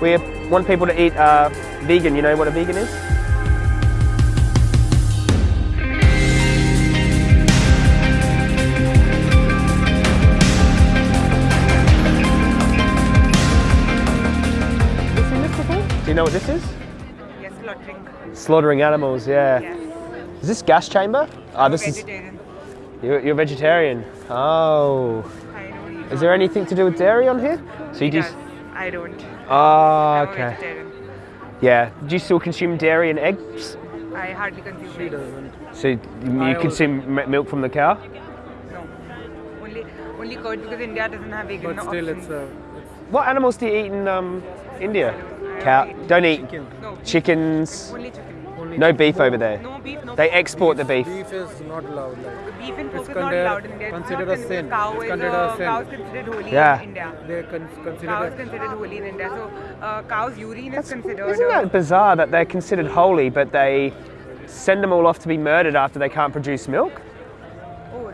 We want people to eat uh, vegan. You know what a vegan is? Do you know what this is? Yes, slaughtering. Slaughtering animals, yeah. Yes. Is this gas chamber? Ah, I'm this is. You're, you're vegetarian. Oh. I don't eat Is there anything to do with dairy on here? So you It just. Does. I don't. Ah, I'm okay. vegetarian. Yeah. Do you still consume dairy and eggs? I hardly consume She eggs. doesn't. So you I consume m- milk from the cow? No. Only, only curd because India doesn't have vegan But still, options. it's a. It's What animals do you eat in um, India? Cow. Don't eat chicken. No. chickens. Only chicken. Only No chicken. beef over there. No beef, no They pork. export the beef. Beef is not allowed. Like Beef and pork is not considered- allowed in India. It's considered not a sin. Cow It's is considered a, a sin. cow is considered holy Yeah. in India. they con- Cow is considered holy in India. So uh, cow's urine is considered. Isn't uh, that bizarre that they're considered holy, but they send them all off to be murdered after they can't produce milk?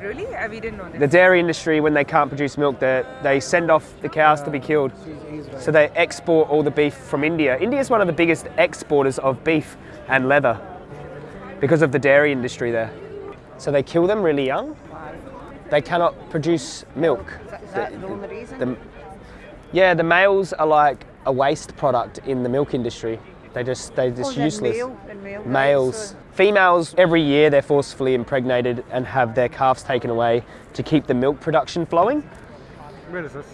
Oh, really? Uh, we didn't know this. The dairy industry, when they can't produce milk, they, they send off the cows to be killed. He's, he's right. So they export all the beef from India. India is one of the biggest exporters of beef and leather because of the dairy industry there. So they kill them really young. They cannot produce milk. Is that the only reason? The, yeah, the males are like a waste product in the milk industry. They just they're just Oh, useless. male- male guys, Males. Females every year they're forcefully impregnated and have their calves taken away to keep the milk production flowing. Where is this?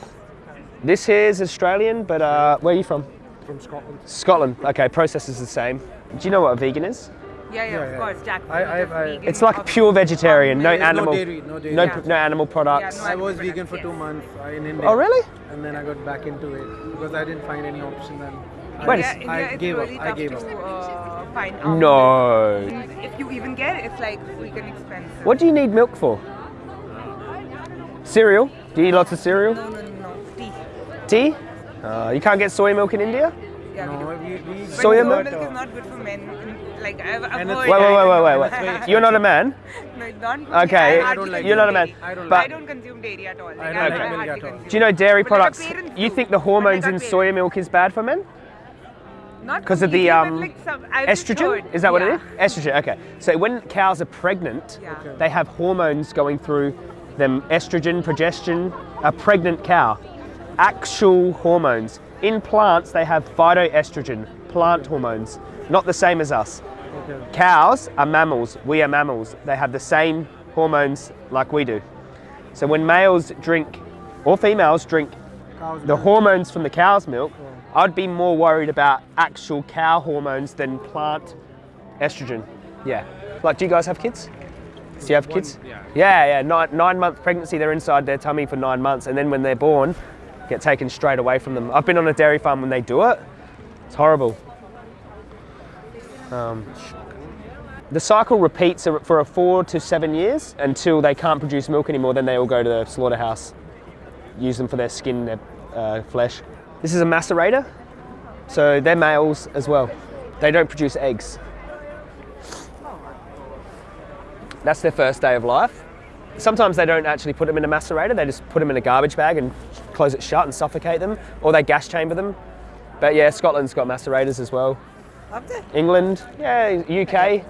This here is Australian, but uh, where are you from? From Scotland. Scotland. Okay, process is the same. Do you know what a vegan is? Yeah, yeah, Yeah, of yeah. course, jackfruit. I- I- I- vegan It's like a pure vegetarian, no There's no animal, dairy, no dairy. no, Yeah. no animal products. no I was animal vegan for products, two months uh, in India. Oh really? And then I got back into it because I didn't find any option then. I, Wait a India, I it's gave really up. I tough gave to up. uh, find out. No. If you even get it, it's like freaking expensive. What do you need milk for? Cereal? Do you eat lots of cereal? No, no, no, no. Tea. Tea? Uh, you can't get soy milk in India? Yeah. No, we, we But Soya soy milk? milk is not good for men. Like I've, I've heard. Wait, wait, wait, wait, wait, You're not a man? no, not. Okay, I I don't like You're not a consume man. dairy. I don't but I don't consume dairy at all. Like, I I, don't I, like milk at all. do you know dairy But products? parents You think the But like hormones in parents. soya milk is bad for men? Not 'Cause of the, um, like some, Estrogen? heard. Is that what yeah. it is? Estrogen, okay. So when cows are pregnant, Yeah. Okay. they have hormones going through them estrogen, progestin, a pregnant cow. Actual hormones. In plants, they have phytoestrogen, plant hormones, not the same as us. Okay. Cows are mammals, we are mammals. They have the same hormones like we do. So when males drink, or females drink Cow's the milk. hormones from the cow's milk, I'd be more worried about actual cow hormones than plant estrogen. Yeah. Like, do you guys have kids? Do you have kids? yeah. Yeah, yeah. Nine, nine month pregnancy, they're inside their tummy for nine months, and then when they're born, get taken straight away from them. I've been on a dairy farm when they do it. It's horrible. Um, the cycle repeats for a four to seven years until they can't produce milk anymore. Then they all go to the slaughterhouse, use them for their skin, their uh, flesh. This is a macerator, so they're males as well. They don't produce eggs. That's their first day of life. Sometimes they don't actually put them in a macerator, they just put them in a garbage bag and close it shut and suffocate them, or they gas chamber them. But yeah, Scotland's got macerators as well. England, yeah, UK.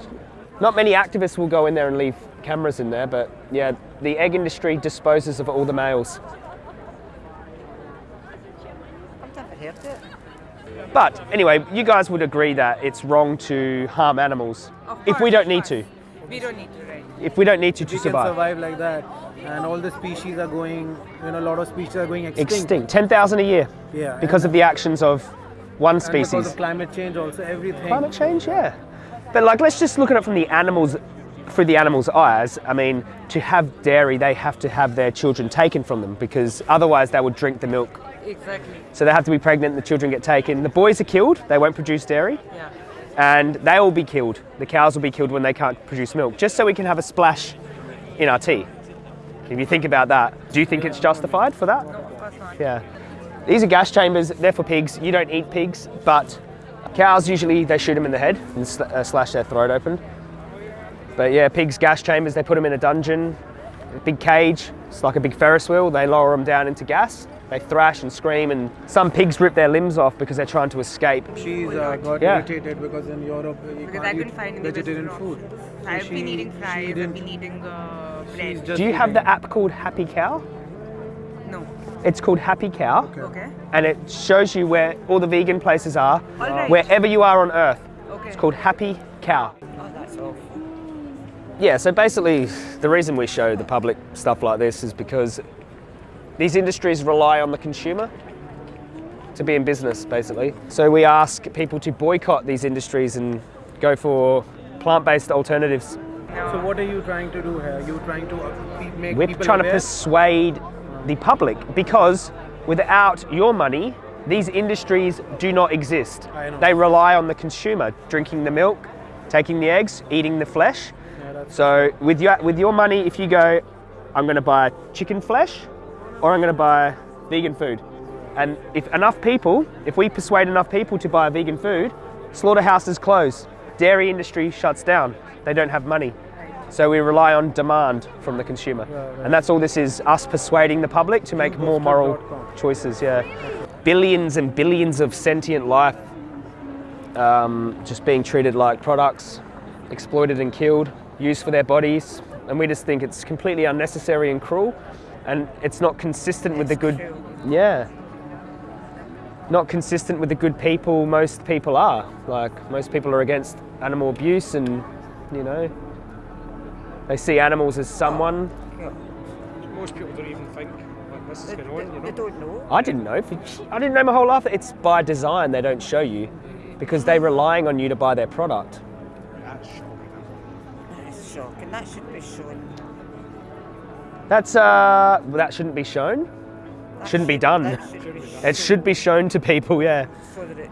Not many activists will go in there and leave cameras in there, but yeah, the egg industry disposes of all the males. But anyway, you guys would agree that it's wrong to harm animals Of if we don't need to. We don't need to, right? If we don't need to to we can survive. survive like that, and all the species are going. You know, a lot of species are going extinct. Extinct, 10,000 a year Yeah. because of the actions of one and because species. of climate change, also everything. Climate change, yeah. But like, let's just look at it from the animals, through the animals' eyes. I mean, to have dairy, they have to have their children taken from them because otherwise they would drink the milk. Exactly. So they have to be pregnant, the children get taken. The boys are killed, they won't produce dairy, Yeah. and they will be killed. The cows will be killed when they can't produce milk, just so we can have a splash in our tea. If you think about that, do you think it's justified for that? No, of course not. Yeah. These are gas chambers, they're for pigs. You don't eat pigs, but cows usually they shoot them in the head and uh, slash their throat open. But yeah, pigs, gas chambers, they put them in a dungeon, a big cage. It's like a big Ferris wheel. They lower them down into gas They thrash and scream, and some pigs rip their limbs off because they're trying to escape. She's uh, got Yeah. irritated because in Europe you Because can't I've been eat finding the vegetarian food. So I've been eating she fries, I've been eating uh, bread. Do you have the app called Happy Cow? No. It's called Happy Cow, Okay. and it shows you where all the vegan places are, All right. wherever you are on Earth. Okay. It's called Happy Cow. Yeah, so basically, the reason we show the public stuff like this is because these industries rely on the consumer to be in business, basically. So we ask people to boycott these industries and go for plant based alternatives. So what are you trying to do here? You're trying to uh, make We're trying to persuade the public because without your money, these industries do not exist. They rely on the consumer drinking the milk, taking the eggs, eating the flesh. So with your with your money, if you go, I'm going to buy chicken flesh, or I'm going to buy vegan food, and if enough people, if we persuade enough people to buy vegan food, slaughterhouses close, dairy industry shuts down. They don't have money. So we rely on demand from the consumer, right. and that's all this is: us persuading the public to make more moral choices. Yeah, billions and billions of sentient life um, just being treated like products, exploited and killed, used for their bodies, and we just think it's completely unnecessary and cruel, and it's not consistent with the good. true. Yeah. Not consistent with the good people most people are. Like most people are against animal abuse, and you know, they see animals as someone. Most people don't even think like this is They, going on, you they know. don't know. I didn't know. I didn't know my whole life. It's by design. They don't show you because they're relying on you to buy their product. That's shocking. That's. That should be shown. That's uh, well, that shouldn't be shown. That Shouldn't be done. should be It should be shown to people. Yeah, so that it,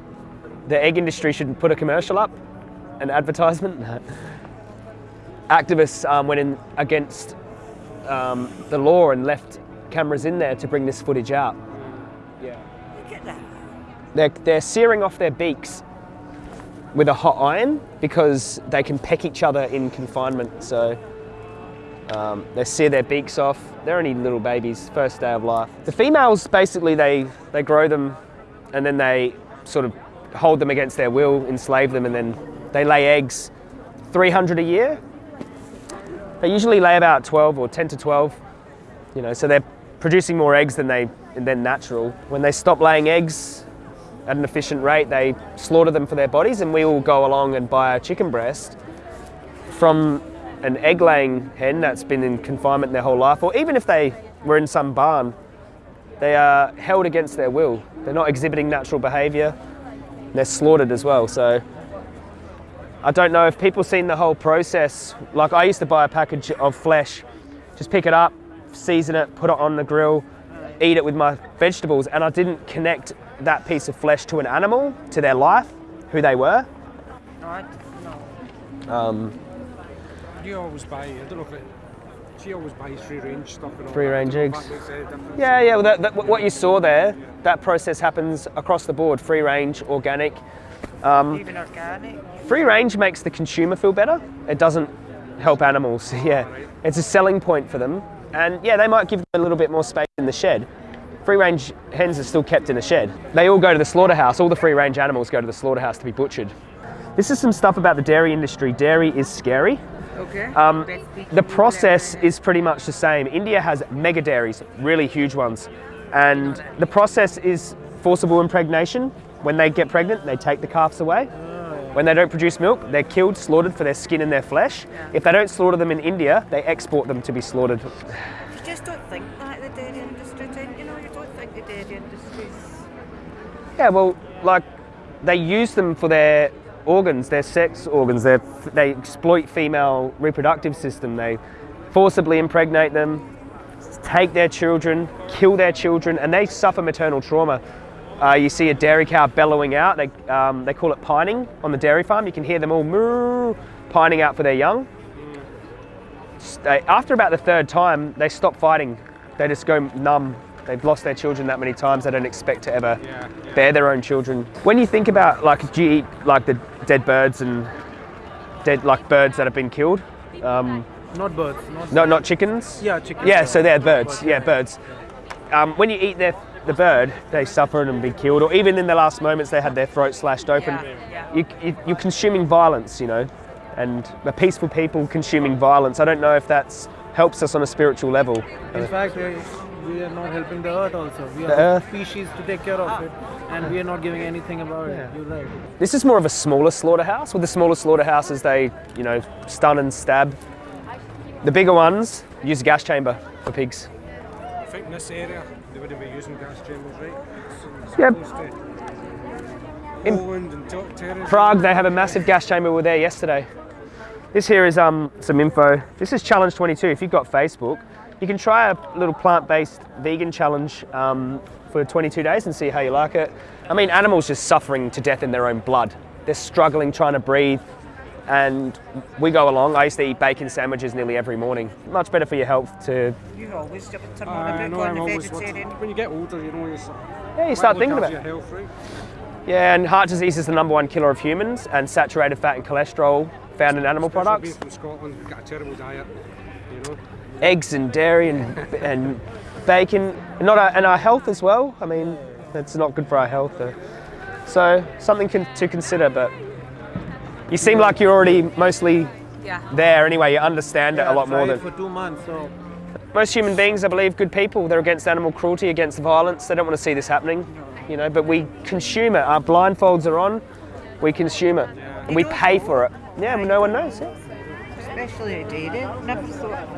the egg industry should put a commercial up, an advertisement. Activists um, went in against um, the law and left cameras in there to bring this footage out. Yeah. look at that. They're, they're searing off their beaks with a hot iron because they can peck each other in confinement. So um, they sear their beaks off. They're only little babies, first day of life. The females basically they they grow them, and then they sort of hold them against their will, enslave them, and then they lay eggs. 300 a year. They usually lay about 12 or 10 to 12. You know, so they're producing more eggs than they than natural. When they stop laying eggs, at an efficient rate, they slaughter them for their bodies, and we will go along and buy a chicken breast from an egg laying hen that's been in confinement their whole life, or even if they were in some barn, they are held against their will. They're not exhibiting natural behaviour, they're slaughtered as well. So I don't know if people seen the whole process. Like I used to buy a package of flesh, just pick it up, season it, put it on the grill, eat it with my vegetables, and I didn't connect that piece of flesh to an animal, to their life, who they were. No, I, no. Um, Do you always buy, I don't know if it, she always buys free range stuff and all Free that. I range don't know if eggs. that makes any difference. yeah, yeah. Well, that, that, what you saw there, that process happens across the board: free range, organic. Um, Even organic. Free range makes the consumer feel better. It doesn't help animals. Yeah, it's a selling point for them. And yeah, they might give them a little bit more space in the shed. Free range hens are still kept in the shed. They all go to the slaughterhouse. All the free range animals go to the slaughterhouse to be butchered. This is some stuff about the dairy industry. Dairy is scary. Okay. Um, the process is pretty much the same. India has mega dairies, really huge ones. And the process is forcible impregnation. When they get pregnant, they take the calves away. When they don't produce milk, they're killed, slaughtered for their skin and their flesh. If they don't slaughter them in India, they export them to be slaughtered. You just don't think that the dairy industry, you know, you don't think the dairy industry's Yeah, well, like they use them for their organs, their sex organs. They they exploit female reproductive system. They forcibly impregnate them, take their children, kill their children, and they suffer maternal trauma. Uh, you see a dairy cow bellowing out. They um, they call it pining on the dairy farm. You can hear them all moo, pining out for their young. They, after about the third time, they stop fighting. They just go numb. They've lost their children that many times. They don't expect to ever Yeah. bear their own children. When you think about like, do you eat like the dead birds and dead like birds that have been killed? Um, Not birds. Not no, not chickens. Yeah, chickens. Yeah, so they're birds. Birds, Yeah, birds. Um, when you eat their the bird, they suffer and be killed, or even in the last moments they had their throat slashed open. Yeah, yeah. You, you, you're consuming violence, you know, and the peaceful people consuming violence. I don't know if that helps us on a spiritual level. In fact, we, we are not helping the earth also. We The are earth. species to take care of it, and we are not giving anything about it. You're right. This is more of a smaller slaughterhouse. With the smaller slaughterhouses, they, you know, stun and stab. The bigger ones use a gas chamber for pigs. I think this area they wouldn't be using gas chambers, right? Yep. In- Poland and Terrace. Prague, they have a massive gas chamber. We were there yesterday. This here is um, some info. This is Challenge 22. If you've got Facebook, you can try a little plant-based vegan challenge um, for 22 days and see how you like it. I mean, animals just suffering to death in their own blood. They're struggling trying to breathe, and we go along. I used to eat bacon sandwiches nearly every morning. Much better for your health to You always turn Uh, on I a know on I'm the always vegetarian. when you get older, you know, you s- yeah, you start thinking after about. your it. health, right? Yeah, and heart disease is the number one killer of humans, and saturated fat and cholesterol found in animal Especially products. being from Scotland, we've got a terrible diet, you know. eggs and dairy and, and bacon, not our, and our health as well. I mean, it's not good for our health. uh, So something con- to consider. But you seem like you're already mostly Yeah. there anyway. You understand it a lot more than for two months. So most human beings. I believe good people. They're against animal cruelty, against violence. They don't want to see this happening. You know, but we consume it. Our blindfolds are on. We consume it. And we pay for it. Yeah, no one knows. Yeah. Especially the dairy. Never thought.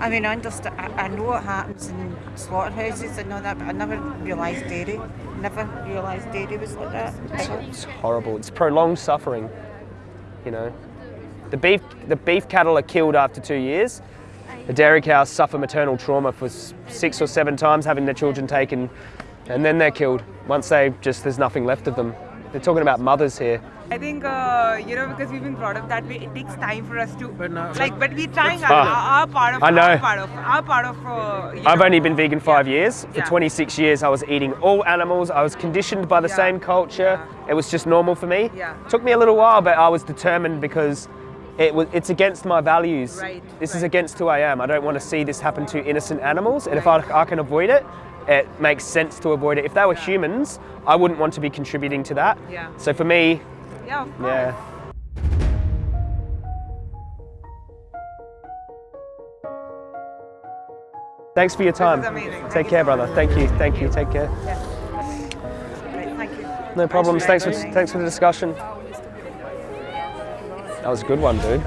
I mean, I understand. I, I know what happens in slaughterhouses and all that, but I never realised dairy. Never realised dairy was like that. ever. It's horrible. It's prolonged suffering. You know, the beef the beef cattle are killed after two years. The dairy cows suffer maternal trauma for six or seven times, having their children taken, and then they're killed once they just there's nothing left of them. They're talking about mothers here. I think uh, you know because we've been brought up that way. It takes time for us to But now- like, but we're trying our, Ah. our part of I know. our part of our part of. Uh, I've know, only been vegan five years. For Yeah. 26 years, I was eating all animals. I was conditioned by the Yeah. same culture. It was just normal for me. Yeah. Took me a little while, but I was determined because it was, it's against my values. Right, This is against who I am. I don't want to see this happen to innocent animals. And if I, I can avoid it, it makes sense to avoid it. If they were humans, I wouldn't want to be contributing to that. Yeah. So for me, Yeah. Of course. yeah. Thanks for your time. Thank Take you care, brother. Thank you. Thank you. Take care. Right, thank you. No problems. Thanks for Thanks. thanks for the discussion. That was a good one, dude.